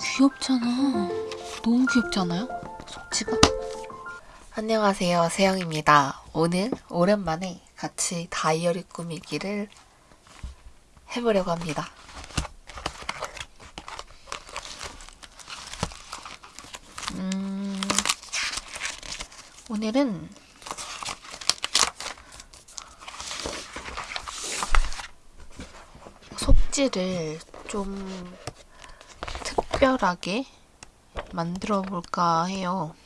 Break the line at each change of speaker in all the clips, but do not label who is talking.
귀엽잖아. 너무 귀엽지 않아요? 속지가? 안녕하세요. 세영입니다. 오늘 오랜만에 같이 다이어리 꾸미기를 해보려고 합니다. 음, 오늘은 속지를 좀 특별하게 만들어 볼까 해요.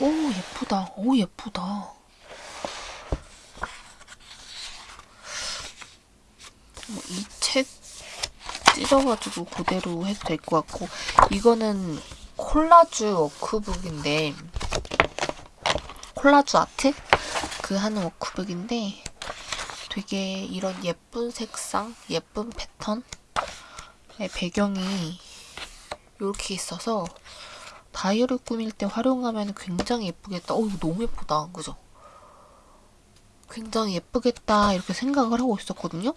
오, 예쁘다. 오, 예쁘다. 뭐이책 찢어가지고 그대로 해도 될 것 같고, 이거는 콜라주 워크북인데, 콜라주 아트? 그 하는 워크북인데, 되게 이런 예쁜 색상, 예쁜 패턴, 배경이 이렇게 있어서 다이어리 꾸밀 때 활용하면 굉장히 예쁘겠다. 어, 이거 너무 예쁘다. 그죠? 굉장히 예쁘겠다. 이렇게 생각을 하고 있었거든요.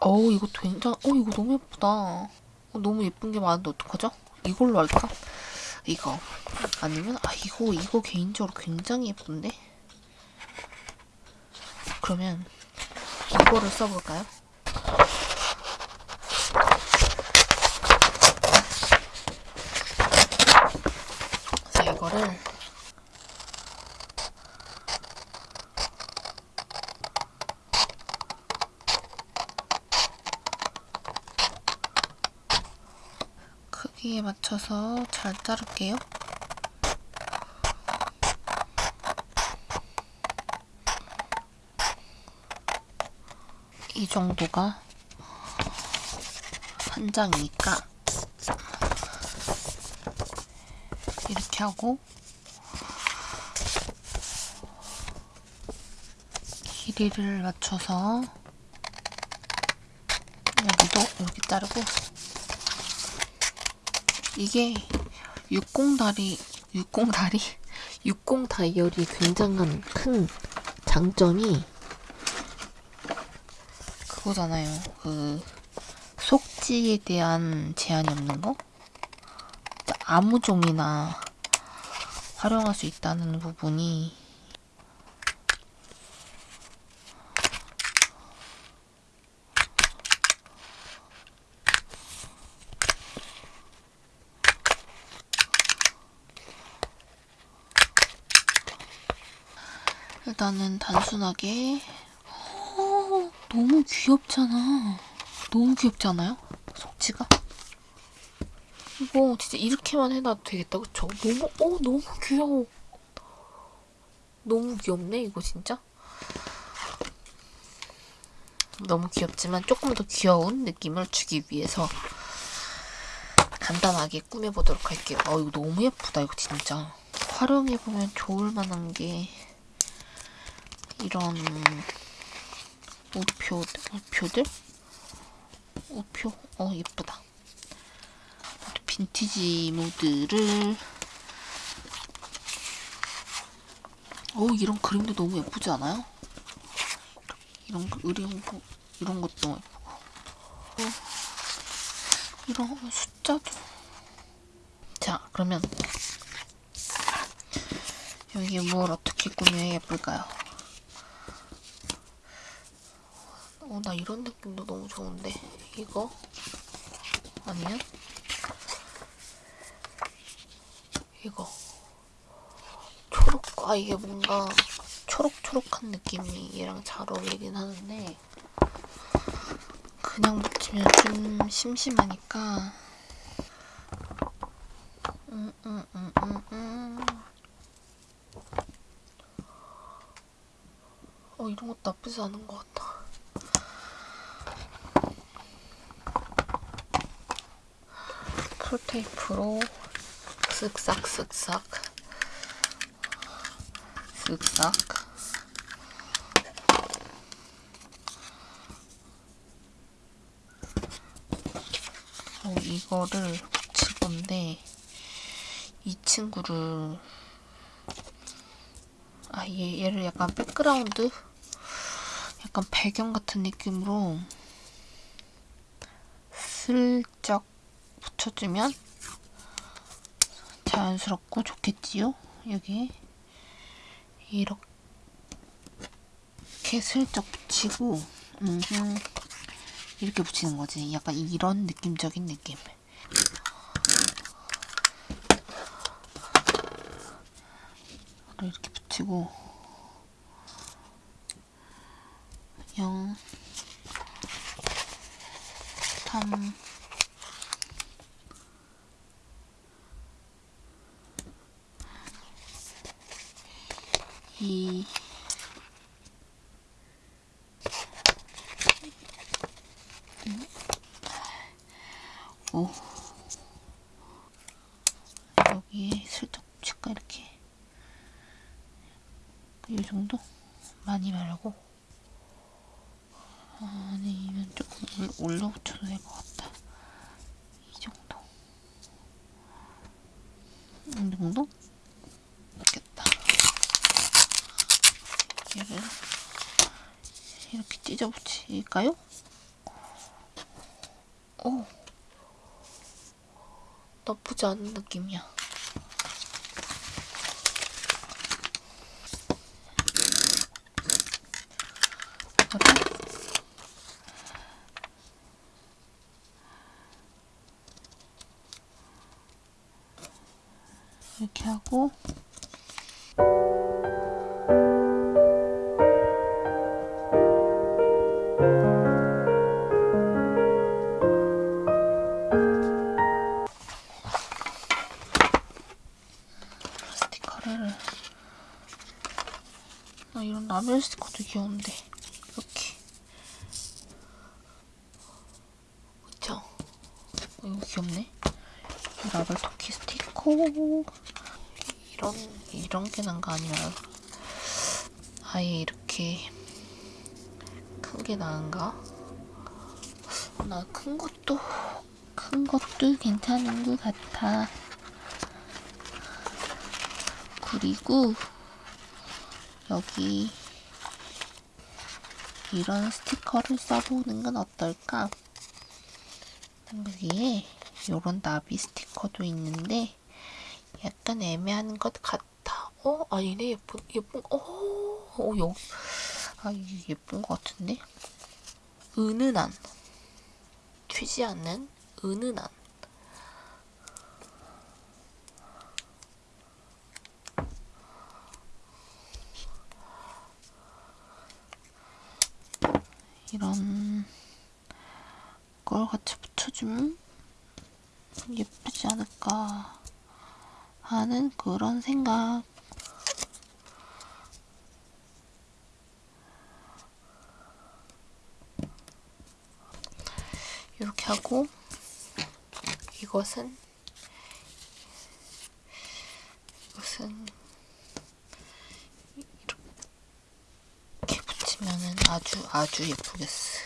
어우, 이거 굉장히, 어, 이거 너무 예쁘다. 어, 너무 예쁜 게 많은데 어떡하죠? 이걸로 할까? 이거. 아니면, 아, 이거, 이거 개인적으로 굉장히 예쁜데? 그러면, 이거를 써볼까요? 자, 이거를 크기에 맞춰서 잘 자를게요. 이 정도가 한 장이니까 이렇게 하고 길이를 맞춰서 여기도 이렇게 자르고 이게 60다리 60다리 60 다이어리 굉장한 큰 장점이 그거잖아요. 그 속지에 대한 제한이 없는 거? 아무 종이나 활용할 수 있다는 부분이 일단은 단순하게 어, 너무 귀엽잖아. 너무 귀엽지 않아요? 속지가? 이거 진짜 이렇게만 해놔도 되겠다, 그쵸? 너무, 어, 너무 귀여워. 너무 귀엽네, 이거 진짜. 너무 귀엽지만 조금 더 귀여운 느낌을 주기 위해서 간단하게 꾸며보도록 할게요. 어, 이거 너무 예쁘다, 이거 진짜. 활용해보면 좋을 만한 게 이런 우표, 우표들? 우표? 어, 예쁘다. 빈티지 모드를 어 이런 그림도 너무 예쁘지 않아요? 이런 거 이런 것도 예쁘고 어, 이런 숫자도 자 그러면 여기에 뭘 어떻게 꾸며야 예쁠까요? 어, 나 이런 느낌도 너무 좋은데. 이거? 아니면? 이거. 초록, 아, 이게 뭔가 초록초록한 느낌이 얘랑 잘 어울리긴 하는데, 그냥 붙이면 좀 심심하니까, 음, 음, 음, 음, 음. 어, 이런 것도 나쁘지 않은 것 같다. 쿨테이프로 쓱싹 쓱싹 쓱싹. 어, 이거를 붙일 건데 이 친구를 아 얘, 얘를 약간 백그라운드? 약간 배경 같은 느낌으로 슬쩍 붙여주면 자연스럽고 좋겠지요? 여기 이렇게 슬쩍 붙이고 음흠. 이렇게 붙이는 거지. 약간 이런 느낌적인 느낌. 이렇게 붙이고 0 3 2 5 여기에 슬쩍 붙일까 이렇게. 이 정도? 많이 말고? 아니면 조금 올- 올려 붙여도 될 것 같다 이 정도 이 정도? 됐겠다 얘를 이렇게 찢어 붙일까요? 오 나쁘지 않은 느낌이야 이렇게 하고 귀여운데. 이렇게. 그쵸? 어, 이거 귀엽네. 라벨 토끼 스티커. 이런 이런 게 난 거 아니야. 아예 이렇게 큰 게 나은가? 나 큰 것도 큰 것도 괜찮은 것 같아. 그리고 여기 이런 스티커를 써보는 건 어떨까? 여기에 이런 나비 스티커도 있는데 약간 애매한 것 같아. 어? 아니네 예쁜 예쁜 어? 어 여기 아 이게 예쁜 것 같은데? 은은한 튀지 않는 은은한 이런 걸 같이 붙여주면 예쁘지 않을까 하는 그런 생각. 이렇게 하고 이것은 이렇게 붙이면은 아주 아주 예쁘겠어.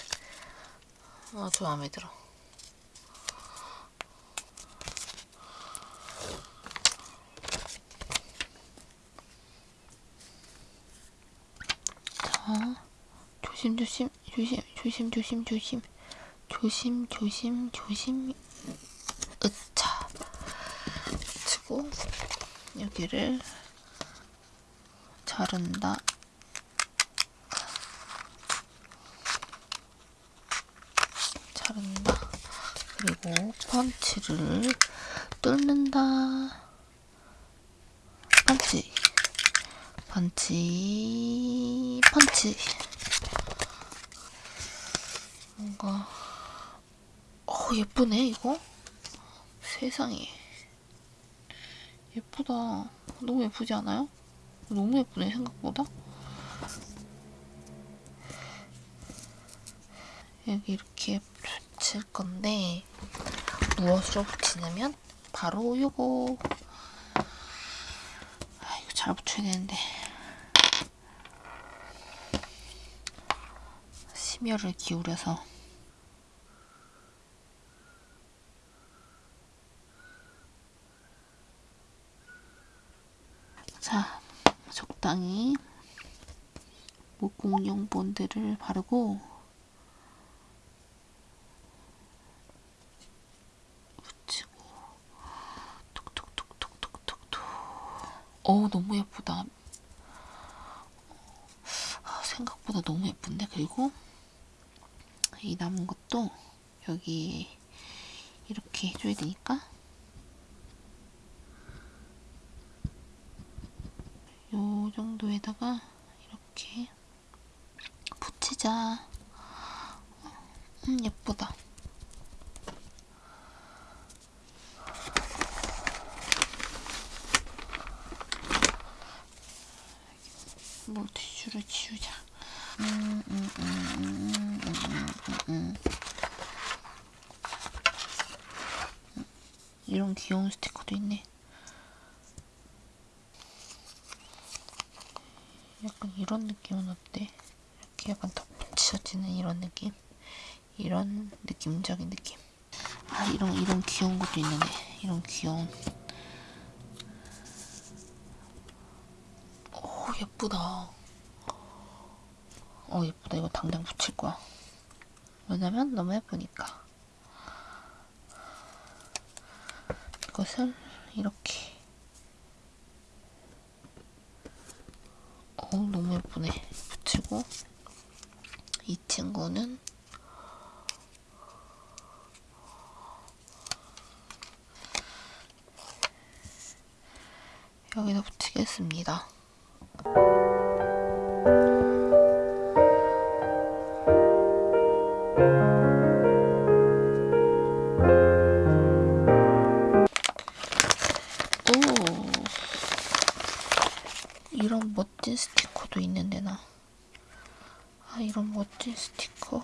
아주 마음에 들어. 자, 조심 조심 조심 조심 조심 조심 조심 조심 조심 으차 치고 여기를. 자른다. 그리고 펀치를 뚫는다. 펀치. 펀치. 펀치. 뭔가 어 예쁘네 이거. 세상에. 예쁘다. 너무 예쁘지 않아요? 너무 예쁘네 생각보다. 여기 이렇게 붙일 건데 무엇으로 붙이냐면? 바로 요거. 아 이거 잘 붙여야 되는데. 심혈을 기울여서. 자 적당히 공룡 본드를 바르고 어 너무 예쁘다 아, 생각보다 너무 예쁜데 그리고 이 남은 것도 여기 이렇게 해줘야 되니까 요 정도에다가 이렇게 붙이자. 음, 예쁘다. 지우자. 음, 음, 음. 이런 귀여운 스티커도 있네. 약간 이런 느낌은 어때? 이렇게 약간 더 붙여지는 이런 느낌? 이런 느낌적인 느낌. 아, 이런, 이런 귀여운 것도 있는데. 이런 귀여운. 오, 예쁘다. 어, 예쁘다. 이거 당장 붙일 거야. 왜냐면 너무 예쁘니까. 이것을 이렇게. 어 너무 예쁘네. 붙이고 이 친구는 여기다 붙이겠습니다. 아 이런 멋진 스티커.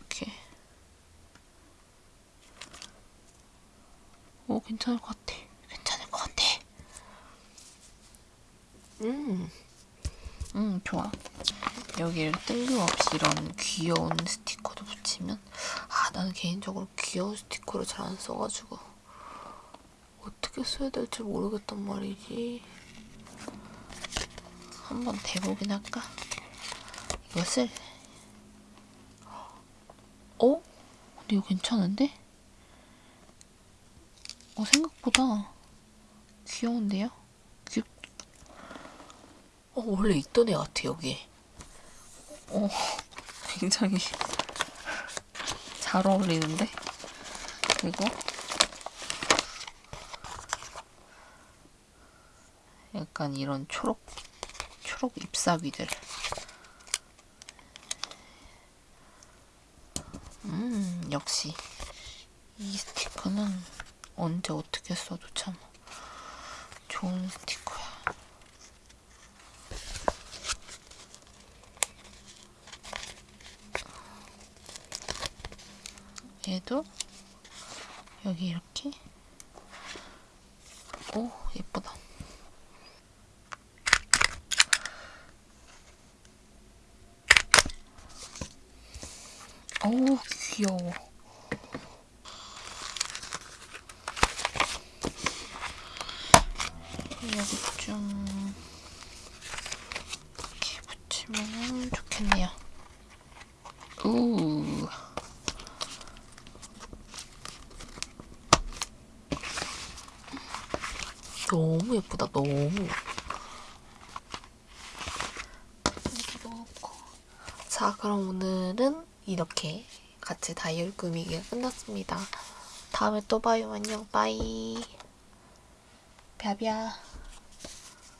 이렇게. 오 괜찮을 것 같아. 괜찮을 것 같아. 음. 음 좋아. 여기를 뜬금없이 이런 귀여운 스티커도 붙이면 아 나는 개인적으로 귀여운 스티커를 잘 안 써가지고 어떻게 써야 될지 모르겠단 말이지. 한번 대보긴 할까? 이것을 어? 근데 이거 괜찮은데? 어 생각보다 귀여운데요? 귀... 어 원래 있던 애 같아 여기. 어 굉장히 잘 어울리는데? 그리고 약간 이런 초록 초록 잎사귀들. 음 역시 이 스티커는 언제 어떻게 써도 참 좋은 스티커야. 얘도 여기 이렇게? 오 예쁘다 어우 귀여워. 여기 좀 이렇게 붙이면 좋겠네요. 우. 너무 예쁘다 너무. 자 그럼 오늘은 이렇게 같이 다이어리 꾸미기가 끝났습니다. 다음에 또 봐요. 안녕. 빠이. 벼벼.